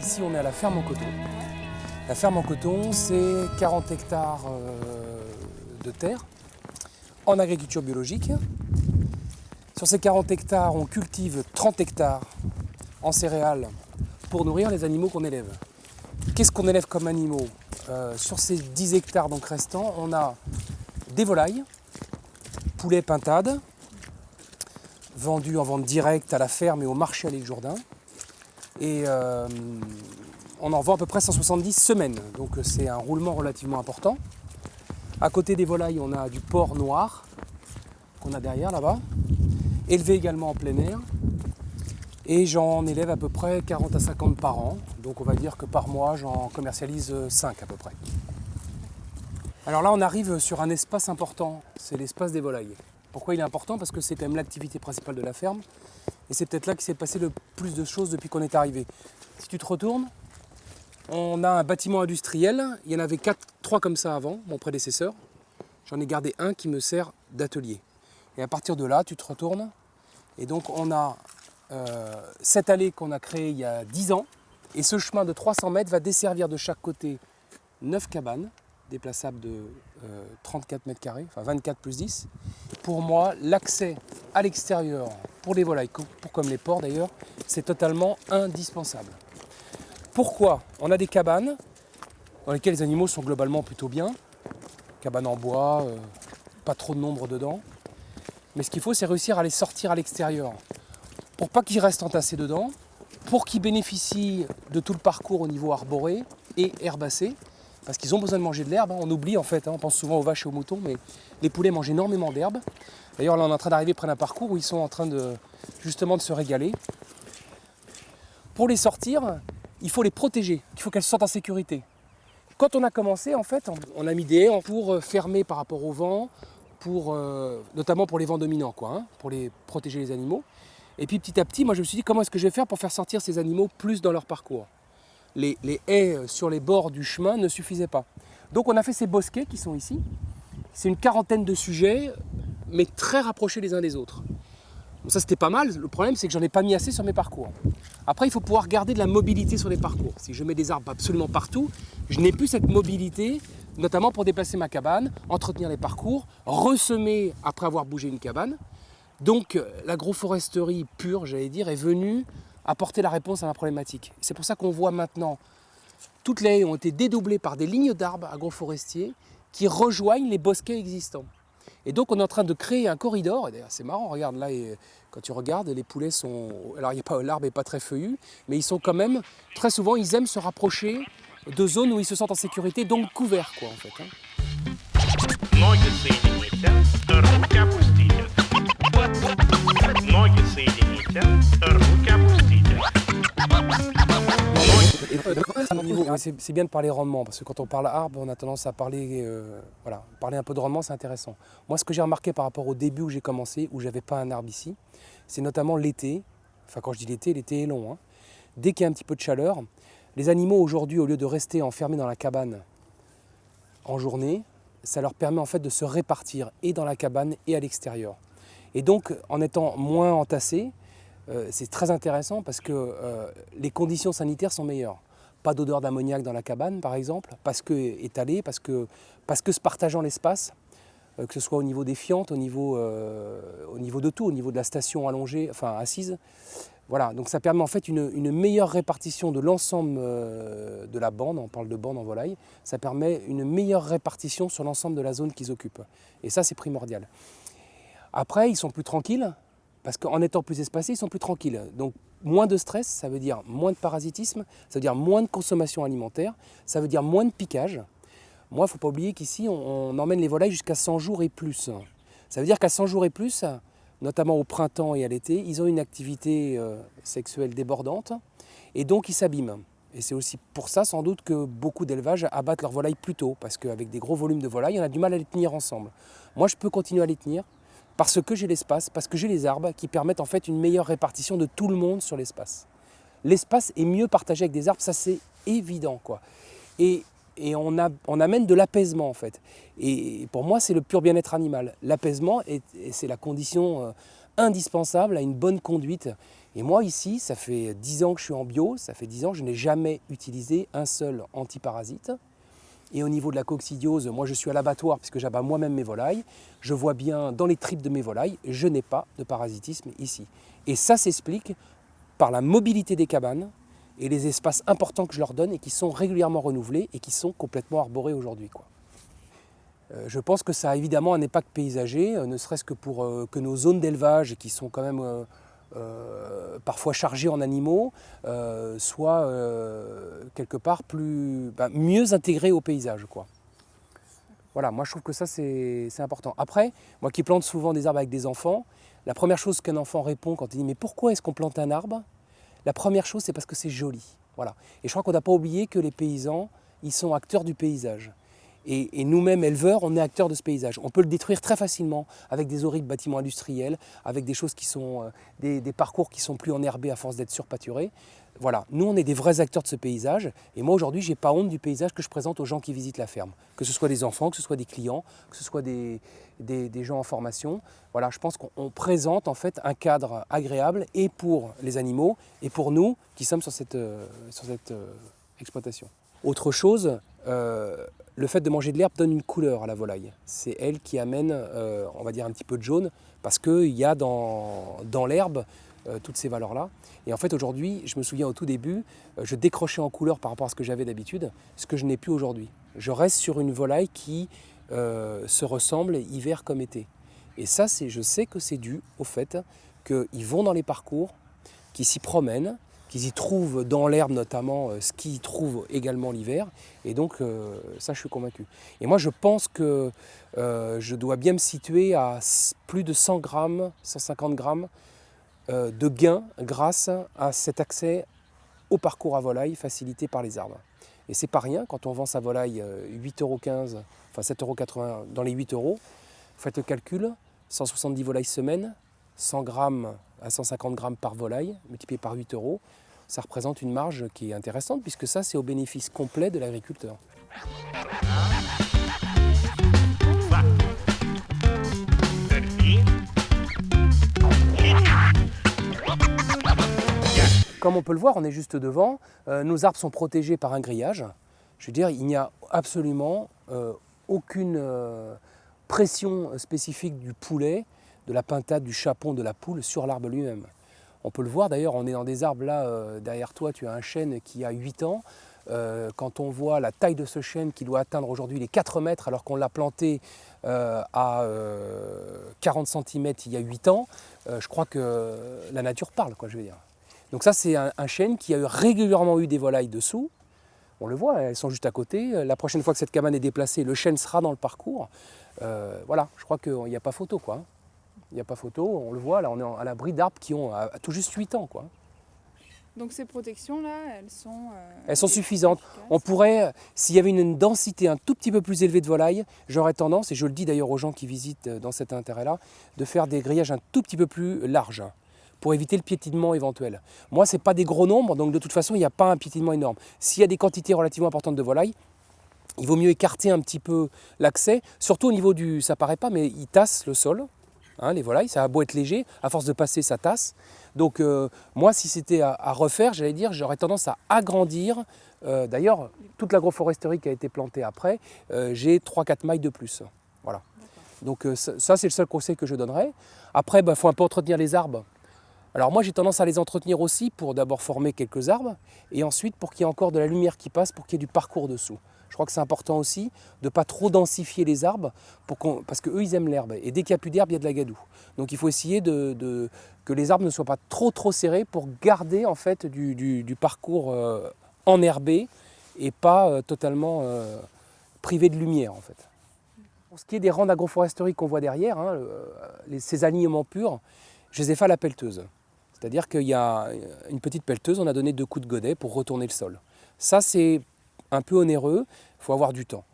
Ici, on est à la ferme en coton. La ferme en coton, c'est 40 hectares euh, de terre en agriculture biologique. Sur ces 40 hectares, on cultive 30 hectares en céréales pour nourrir les animaux qu'on élève. Qu'est-ce qu'on élève comme animaux? Euh, Sur ces 10 hectares restants, on a des volailles, poulets pintades, vendus en vente directe à la ferme et au marché à l'île Jourdain. Et euh, on en vend à peu près 170 semaines, donc c'est un roulement relativement important. À côté des volailles, on a du porc noir qu'on a derrière là-bas, élevé également en plein air. Et j'en élève à peu près 40 à 50 par an, donc on va dire que par mois j'en commercialise 5 à peu près. Alors là on arrive sur un espace important, c'est l'espace des volailles. Pourquoi il est important? Parce que c'est quand même l'activité principale de la ferme. Et c'est peut-être là qu'il s'est passé le plus de choses depuis qu'on est arrivé. Si tu te retournes, on a un bâtiment industriel. Il y en avait 4, 3 comme ça avant, mon prédécesseur. J'en ai gardé un qui me sert d'atelier. Et à partir de là, tu te retournes. Et donc on a euh, cette allée qu'on a créée il y a 10 ans. Et ce chemin de 300 mètres va desservir de chaque côté 9 cabanes déplaçables de 34 euh, mètres carrés, enfin 24 plus 10. Pour moi, l'accès à l'extérieur pour les volailles, comme les porcs d'ailleurs, c'est totalement indispensable. Pourquoi On a des cabanes dans lesquelles les animaux sont globalement plutôt bien, cabanes en bois, euh, pas trop de nombre dedans. Mais ce qu'il faut, c'est réussir à les sortir à l'extérieur pour pas qu'ils restent entassés dedans, pour qu'ils bénéficient de tout le parcours au niveau arboré et herbacé, parce qu'ils ont besoin de manger de l'herbe. Hein. On oublie en fait, hein, on pense souvent aux vaches et aux moutons, mais les poulets mangent énormément d'herbe. D'ailleurs, là, on est en train d'arriver près d'un parcours où ils sont en train de justement de se régaler. Pour les sortir, il faut les protéger, il faut qu'elles soient en sécurité. Quand on a commencé, en fait, on a mis des haies pour euh, fermer par rapport au vent, euh, notamment pour les vents dominants, quoi, hein, pour les protéger les animaux. Et puis petit à petit, moi je me suis dit comment est-ce que je vais faire pour faire sortir ces animaux plus dans leur parcours? Les, haies sur les bords du chemin ne suffisaient pas. Donc on a fait ces bosquets qui sont ici. C'est une quarantaine de sujets, mais très rapprochés les uns des autres. ça c'était pas mal, le problème c'est que j'en ai pas mis assez sur mes parcours. Après il faut pouvoir garder de la mobilité sur les parcours. Si je mets des arbres absolument partout, je n'ai plus cette mobilité, notamment pour déplacer ma cabane, entretenir les parcours, ressemer après avoir bougé une cabane. Donc l'agroforesterie pure, j'allais dire, est venue apporter la réponse à ma problématique. C'est pour ça qu'on voit maintenant, toutes les haies ont été dédoublées par des lignes d'arbres agroforestiers qui rejoignent les bosquets existants. Et donc on est en train de créer un corridor, et d'ailleurs c'est marrant, regarde là, quand tu regardes, les poulets sont... Alors l'arbre n'est pas très feuillu, mais ils sont quand même, très souvent, ils aiment se rapprocher de zones où ils se sentent en sécurité, donc couverts quoi en fait. Hein. C'est bien de parler rendement, parce que quand on parle arbre, on a tendance à parler, euh, voilà, parler un peu de rendement, c'est intéressant. Moi, ce que j'ai remarqué par rapport au début où j'ai commencé, où j'avais pas un arbre ici, c'est notamment l'été, enfin quand je dis l'été, l'été est long, hein. dès qu'il y a un petit peu de chaleur, les animaux aujourd'hui, au lieu de rester enfermés dans la cabane en journée, ça leur permet en fait de se répartir et dans la cabane et à l'extérieur. Et donc, en étant moins entassés, c'est très intéressant parce que euh, les conditions sanitaires sont meilleures. Pas d'odeur d'ammoniac dans la cabane, par exemple, parce que étalé, parce que, parce que se partageant l'espace, euh, que ce soit au niveau des fientes, au niveau, au niveau de tout, au niveau de la station allongée, enfin assise. Voilà, donc ça permet en fait une, une meilleure répartition de l'ensemble de la bande, on parle de bande en volaille, ça permet une meilleure répartition sur l'ensemble de la zone qu'ils occupent. Et ça, c'est primordial. Après, ils sont plus tranquilles, parce qu'en étant plus espacés, ils sont plus tranquilles. Donc moins de stress, ça veut dire moins de parasitisme, ça veut dire moins de consommation alimentaire, ça veut dire moins de piquage. Moi, il ne faut pas oublier qu'ici, on, emmène les volailles jusqu'à 100 jours et plus. Ça veut dire qu'à 100 jours et plus, notamment au printemps et à l'été, ils ont une activité euh, sexuelle débordante et donc ils s'abîment. Et c'est aussi pour ça sans doute que beaucoup d'élevages abattent leurs volailles plus tôt, parce qu'avec des gros volumes de volailles, on a du mal à les tenir ensemble. Moi, je peux continuer à les tenir, parce que j'ai l'espace, parce que j'ai les arbres qui permettent en fait une meilleure répartition de tout le monde sur l'espace. L'espace est mieux partagé avec des arbres, ça c'est évident. quoi. Et, on, on, amène de l'apaisement en fait. Et pour moi c'est le pur bien-être animal. L'apaisement, c'est la condition euh, indispensable à une bonne conduite. Et moi ici, ça fait 10 ans que je suis en bio, ça fait 10 ans que je n'ai jamais utilisé un seul antiparasite. Et au niveau de la coccidiose, moi je suis à l'abattoir puisque j'abats moi-même mes volailles. Je vois bien dans les tripes de mes volailles, je n'ai pas de parasitisme ici. Et ça s'explique par la mobilité des cabanes et les espaces importants que je leur donne et qui sont régulièrement renouvelés et qui sont complètement arborés aujourd'hui. Euh, je pense que ça a évidemment un impact paysager, euh, ne serait-ce que pour euh, que nos zones d'élevage, qui sont quand même parfois chargées en animaux, soient quelque part plus, bah, mieux intégrées au paysage. Quoi. Voilà, moi je trouve que ça c'est important. Après, moi qui plante souvent des arbres avec des enfants, la première chose qu'un enfant répond quand il dit mais pourquoi est-ce qu'on plante un arbre? La première chose c'est parce que c'est joli. Voilà. Et je crois qu'on n'a pas oublié que les paysans, ils sont acteurs du paysage. Et, nous-mêmes, éleveurs, on est acteurs de ce paysage. On peut le détruire très facilement avec des horribles bâtiments industriels, avec des choses qui sont, euh, des, parcours qui sont plus enherbés à force d'être surpâturés. Voilà, nous on est des vrais acteurs de ce paysage et moi aujourd'hui j'ai pas honte du paysage que je présente aux gens qui visitent la ferme. Que ce soit des enfants, que ce soit des clients, que ce soit des, des, gens en formation. Voilà, je pense qu'on présente en fait un cadre agréable et pour les animaux et pour nous qui sommes sur cette, euh, sur cette euh, exploitation. Autre chose, le fait de manger de l'herbe donne une couleur à la volaille. C'est elle qui amène, euh, on va dire, un petit peu de jaune, parce qu'il y a dans, l'herbe euh, toutes ces valeurs-là. Et en fait, aujourd'hui, je me souviens au tout début, euh, je décrochais en couleur par rapport à ce que j'avais d'habitude, ce que je n'ai plus aujourd'hui. Je reste sur une volaille qui se ressemble hiver comme été. Et ça, je sais que c'est dû au fait qu'ils vont dans les parcours, qu'ils s'y promènent, qu'ils y trouvent dans l'herbe notamment euh, ce qu'ils trouvent également l'hiver. Et donc euh, ça, je suis convaincu. Et moi, je pense que euh, je dois bien me situer à plus de 100 grammes, 150 grammes de gains grâce à cet accès au parcours à volaille facilité par les arbres. Et c'est pas rien quand on vend sa volaille 8,15 euros, enfin 7,80 euros dans les 8 euros. Faites le calcul, 170 volailles semaine, 100 grammes à 150 grammes par volaille, multiplié par 8 euros, ça représente une marge qui est intéressante puisque ça, c'est au bénéfice complet de l'agriculteur. Comme on peut le voir, on est juste devant. Euh, nos arbres sont protégés par un grillage. Je veux dire, il n'y a absolument euh, aucune euh, pression spécifique du poulet, de la pintade, du chapon, de la poule sur l'arbre lui-même. On peut le voir d'ailleurs, on est dans des arbres là, euh, derrière toi tu as un chêne qui a 8 ans. Euh, quand on voit la taille de ce chêne qui doit atteindre aujourd'hui les 4 mètres alors qu'on l'a planté euh, à 40 cm il y a 8 ans, je crois que la nature parle, quoi, je veux dire. Donc ça c'est un, chêne qui a régulièrement eu des volailles dessous. On le voit, elles sont juste à côté. La prochaine fois que cette cabane est déplacée, le chêne sera dans le parcours. voilà, je crois qu'il n'y a pas photo. quoi. Il n'y a pas photo, on le voit, là on est à l'abri d'arbres qui ont tout juste 8 ans. Quoi. Donc ces protections-là, elles sont... Euh, elles sont suffisantes. On pourrait, s'il y avait une densité un tout petit peu plus élevée de volailles, j'aurais tendance, et je le dis d'ailleurs aux gens qui visitent euh, dans cet intérêt-là, de faire des grillages un tout petit peu plus larges pour éviter le piétinement éventuel. Moi, ce n'est pas des gros nombres, donc de toute façon, il n'y a pas un piétinement énorme. S'il y a des quantités relativement importantes de volailles, il vaut mieux écarter un petit peu l'accès, surtout au niveau du... ça paraît pas, mais il tasse le sol, Hein, les volailles, ça a beau être léger, à force de passer, ça tasse. Donc euh, moi, si c'était à, refaire, j'allais dire, j'aurais tendance à agrandir. Euh, d'ailleurs, toute l'agroforesterie qui a été plantée après, euh, j'ai 3-4 mailles de plus. Voilà. Donc ça, c'est le seul conseil que je donnerais. Après, il bah, faut un peu entretenir les arbres. Alors moi, j'ai tendance à les entretenir aussi pour d'abord former quelques arbres, et ensuite pour qu'il y ait encore de la lumière qui passe, pour qu'il y ait du parcours dessous. Je crois que c'est important aussi de ne pas trop densifier les arbres pour parce qu'eux, ils aiment l'herbe. Et dès qu'il n'y a plus d'herbe, il y a de la gadoue. Donc il faut essayer que les arbres ne soient pas trop trop serrés pour garder en fait du, parcours euh, enherbé et pas euh, totalement euh, privé de lumière en fait. Pour ce qui est des rangs d'agroforesterie qu'on voit derrière, hein, ces alignements purs, je les ai fait à la pelleteuse. C'est-à-dire qu'il y a une petite pelleteuse, on a donné deux coups de godet pour retourner le sol. Ça, c'est un peu onéreux, il faut avoir du temps.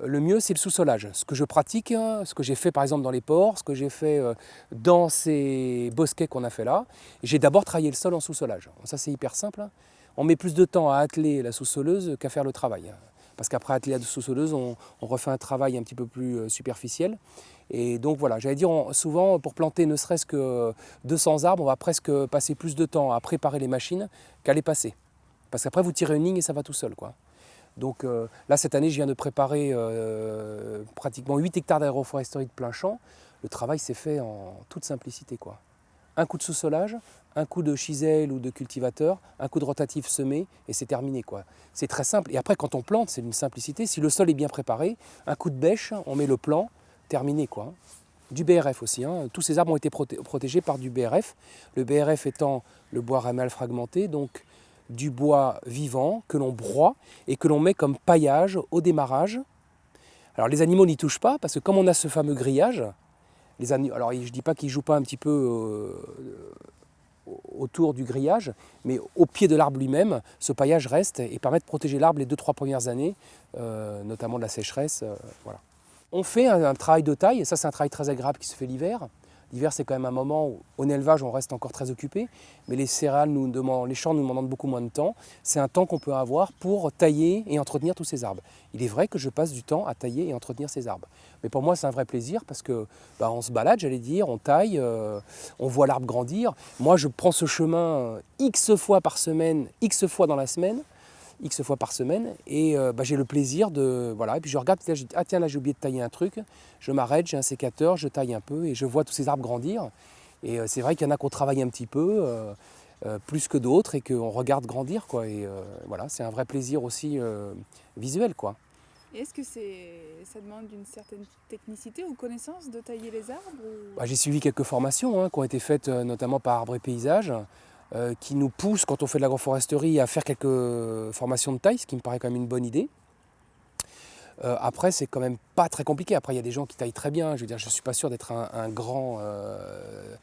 Euh, le mieux, c'est le sous-solage. Ce que je pratique, hein, ce que j'ai fait par exemple dans les ports, ce que j'ai fait euh, dans ces bosquets qu'on a fait là, j'ai d'abord travaillé le sol en sous-solage. Ça, c'est hyper simple. Hein. On met plus de temps à atteler la sous-soleuse qu'à faire le travail. Hein. Parce qu'après atteler la sous-soleuse, on, refait un travail un petit peu plus euh, superficiel. Et donc voilà, j'allais dire, souvent pour planter ne serait-ce que 200 arbres, on va presque passer plus de temps à préparer les machines qu'à les passer. Parce qu'après vous tirez une ligne et ça va tout seul. Quoi. Donc euh, là cette année je viens de préparer euh, pratiquement 8 hectares d'aéroforesterie de plein champ. Le travail s'est fait en toute simplicité. Quoi. Un coup de sous-solage, un coup de chisel ou de cultivateur, un coup de rotatif semé et c'est terminé. quoi. C'est très simple. Et après quand on plante, c'est une simplicité. Si le sol est bien préparé, un coup de bêche, on met le plan, terminé. quoi. Du BRF aussi. Hein. Tous ces arbres ont été protégés par du BRF. Le BRF étant le bois ramal fragmenté, donc du bois vivant que l'on broie et que l'on met comme paillage au démarrage. Alors les animaux n'y touchent pas parce que comme on a ce fameux grillage, les alors je ne dis pas qu'ils jouent pas un petit peu euh, autour du grillage, mais au pied de l'arbre lui-même, ce paillage reste et permet de protéger l'arbre les 2-3 premières années, euh, notamment de la sécheresse. Euh, voilà. On fait un, un, travail de taille, et ça c'est un travail très agréable qui se fait l'hiver. L'hiver, c'est quand même un moment où, en élevage, on reste encore très occupé, mais les céréales, nous demandent, les champs nous demandent beaucoup moins de temps. C'est un temps qu'on peut avoir pour tailler et entretenir tous ces arbres. Il est vrai que je passe du temps à tailler et entretenir ces arbres. Mais pour moi, c'est un vrai plaisir parce que bah, se balade, j'allais dire, on taille, euh, on voit l'arbre grandir. Moi, je prends ce chemin X fois par semaine, X fois dans la semaine. X fois par semaine et euh, bah, j'ai le plaisir de voilà. Et puis je regarde ah tiens là j'ai oublié de tailler un truc. Je m'arrête j'ai un sécateur je taille un peu et je vois tous ces arbres grandir. Et euh, c'est vrai qu'il y en a qu'on travaille un petit peu euh, plus que d'autres et qu'on regarde grandir quoi. Et voilà c'est un vrai plaisir aussi visuel quoi. Est-ce que ça demande une certaine technicité ou connaissance de tailler les arbres bah, J'ai suivi quelques formations hein, qui ont été faites notamment par Arbre et Paysage. Euh, qui nous pousse, quand on fait de l'agroforesterie, à faire quelques formations de taille, ce qui me paraît quand même une bonne idée. Euh, après, c'est quand même pas très compliqué. Après, il y a des gens qui taillent très bien. Je veux dire, je suis pas sûr d'être un, grand euh,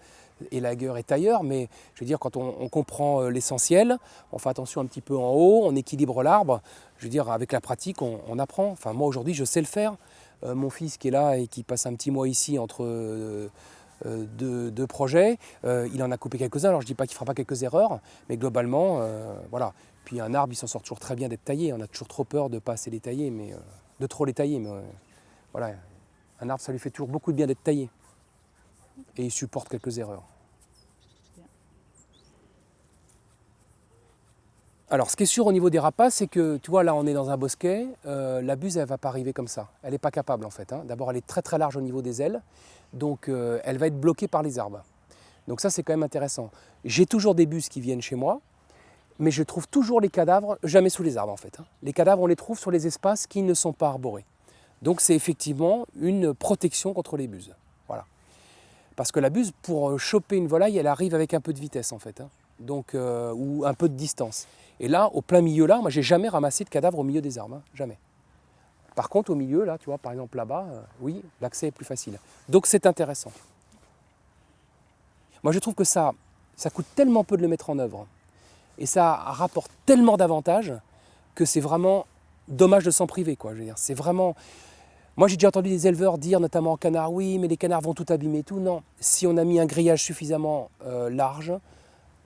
élagueur et tailleur, mais je veux dire, quand on, comprend l'essentiel, on fait attention un petit peu en haut, on équilibre l'arbre. Je veux dire, avec la pratique, on, apprend. Enfin, moi, aujourd'hui, je sais le faire. mon fils qui est là et qui passe un petit mois ici entre euh, de, projets. Euh, il en a coupé quelques-uns, alors je ne dis pas qu'il ne fera pas quelques erreurs, mais globalement, euh, voilà. Puis un arbre, il s'en sort toujours très bien d'être taillé. On a toujours trop peur de ne pas assez les tailler, mais de trop les tailler. Mais voilà, un arbre, ça lui fait toujours beaucoup de bien d'être taillé. Et il supporte quelques erreurs. Alors, ce qui est sûr au niveau des rapaces, c'est que, tu vois, là, on est dans un bosquet. la buse, elle ne va pas arriver comme ça. Elle n'est pas capable, en fait. Hein. D'abord, elle est très très large au niveau des ailes. Donc euh, elle va être bloquée par les arbres. Donc ça c'est quand même intéressant. J'ai toujours des bus qui viennent chez moi, mais je trouve toujours les cadavres, jamais sous les arbres en fait. Hein. Les cadavres on les trouve sur les espaces qui ne sont pas arborés. Donc c'est effectivement une protection contre les buses. Voilà. Parce que la buse, pour euh, choper une volaille, elle arrive avec un peu de vitesse en fait. Hein. Donc, euh, ou un peu de distance. Et là, au plein milieu là, moi j'ai jamais ramassé de cadavres au milieu des arbres. Hein. Jamais. Par contre, au milieu, là, tu vois, par exemple là-bas, euh, oui, l'accès est plus facile. Donc c'est intéressant. Moi, je trouve que ça, ça coûte tellement peu de le mettre en œuvre et ça rapporte tellement d'avantages que c'est vraiment dommage de s'en priver. Quoi. Dire, c'est vraiment. Moi, j'ai déjà entendu des éleveurs dire, notamment en canard, oui, mais les canards vont tout abîmer, tout. Non, si on a mis un grillage suffisamment euh, large,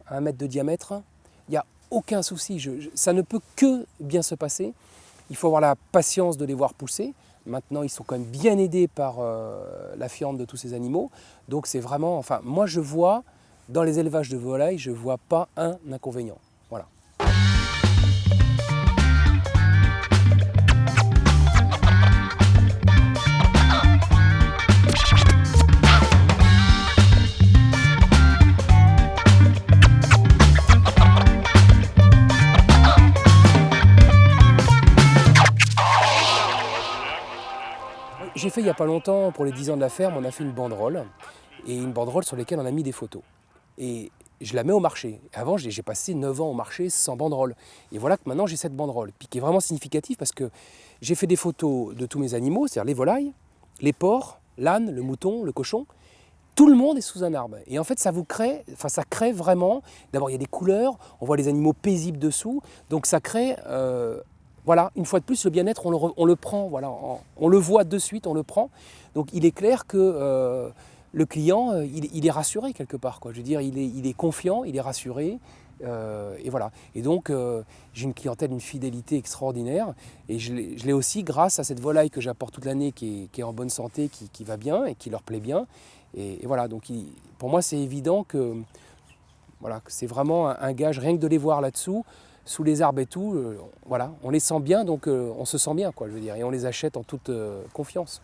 un mètre de diamètre, il n'y a aucun souci. ça ne peut que bien se passer. Il faut avoir la patience de les voir pousser. Maintenant, ils sont quand même bien aidés par euh, la fiente de tous ces animaux. Donc c'est vraiment, enfin, moi je vois, dans les élevages de volailles, je ne vois pas un inconvénient. Fait il n'y a pas longtemps, pour les 10 ans de la ferme, on a fait une banderole, et une banderole sur laquelle on a mis des photos. Et je la mets au marché. Avant, j'ai passé 9 ans au marché sans banderole. Et voilà que maintenant, j'ai cette banderole, qui est vraiment significative parce que j'ai fait des photos de tous mes animaux, c'est-à-dire les volailles, les porcs, l'âne, le mouton, le cochon. Tout le monde est sous un arbre. Et en fait, ça vous crée, enfin, ça crée vraiment. D'abord, il y a des couleurs, on voit les animaux paisibles dessous. Donc, ça crée euh, voilà, une fois de plus, le bien-être, on le, prend, voilà, on, le voit de suite, on le prend. Donc il est clair que euh, le client, euh, il, est rassuré quelque part. Je veux dire, il est, confiant, il est rassuré. Euh, et voilà. Et donc, j'ai une clientèle, une fidélité extraordinaire. Et je l'ai aussi grâce à cette volaille que j'apporte toute l'année, qui est, en bonne santé, qui, va bien et qui leur plaît bien. Et, voilà, donc pour moi, c'est évident que, voilà, c'est vraiment un gage, rien que de les voir là-dessous, sous les arbres et tout, euh, voilà, on les sent bien, donc euh, on se sent bien, quoi, je veux dire, et on les achète en toute euh, confiance.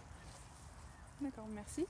D'accord, merci.